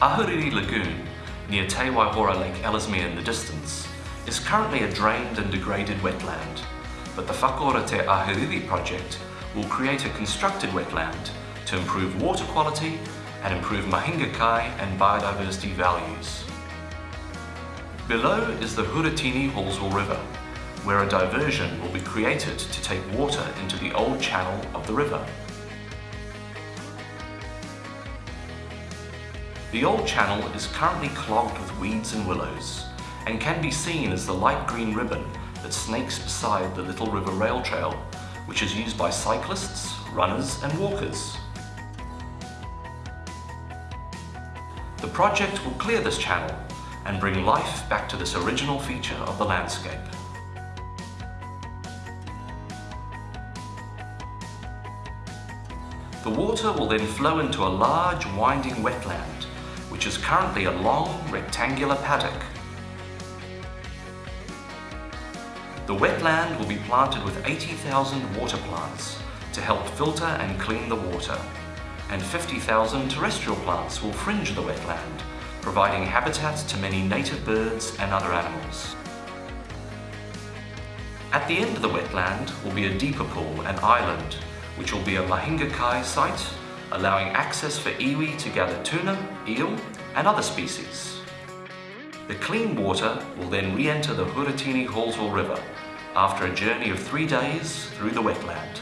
Ahuriri Lagoon, near Te Waihora Lake Ellesmere in the distance, is currently a drained and degraded wetland, but the Whakaora Te Ahuriri project will create a constructed wetland to improve water quality and improve mahinga kai and biodiversity values. Below is the Huritini Halswell River, where a diversion will be created to take water into the old channel of the river. The old channel is currently clogged with weeds and willows and can be seen as the light green ribbon that snakes beside the Little River Rail Trail, which is used by cyclists, runners and walkers. The project will clear this channel and bring life back to this original feature of the landscape. The water will then flow into a large winding wetland, which is currently a long rectangular paddock. The wetland will be planted with 80,000 water plants to help filter and clean the water, and 50,000 terrestrial plants will fringe the wetland, providing habitat to many native birds and other animals. At the end of the wetland will be a deeper pool and island which will be a Mahinga Kai site, allowing access for iwi to gather tuna, eel and other species. The clean water will then re-enter the Huritini Halswell River after a journey of three days through the wetland.